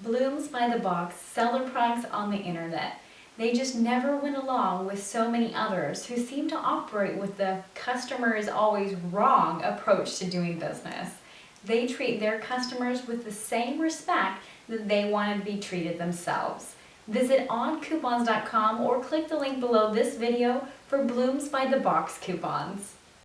Blooms by the Box sell their products on the internet. They just never went along with so many others who seem to operate with the customer is always wrong approach to doing business. They treat their customers with the same respect that they want to be treated themselves. Visit oncoupons.com or click the link below this video for Blooms by the Box coupons.